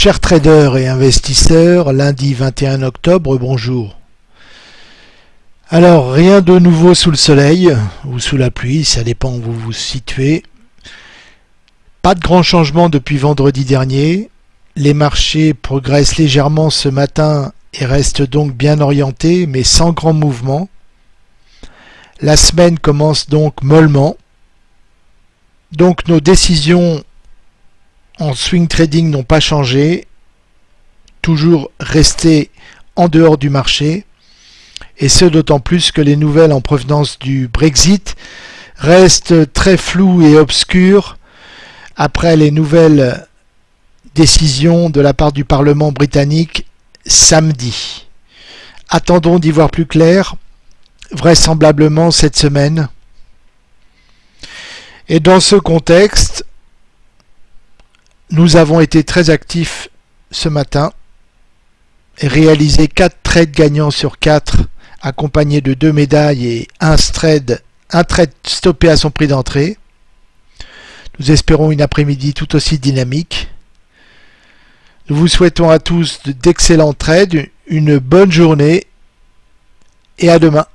Chers traders et investisseurs, lundi 21 octobre, bonjour. Alors, rien de nouveau sous le soleil ou sous la pluie, ça dépend où vous vous situez. Pas de grand changement depuis vendredi dernier. Les marchés progressent légèrement ce matin et restent donc bien orientés, mais sans grand mouvement. La semaine commence donc mollement. Donc nos décisions en swing trading n'ont pas changé, toujours rester en dehors du marché, et ce d'autant plus que les nouvelles en provenance du Brexit restent très floues et obscures après les nouvelles décisions de la part du Parlement britannique samedi. Attendons d'y voir plus clair, vraisemblablement cette semaine. Et dans ce contexte, nous avons été très actifs ce matin et réalisé 4 trades gagnants sur 4 accompagnés de 2 médailles et un trade, un trade stoppé à son prix d'entrée. Nous espérons une après-midi tout aussi dynamique. Nous vous souhaitons à tous d'excellents trades, une bonne journée et à demain.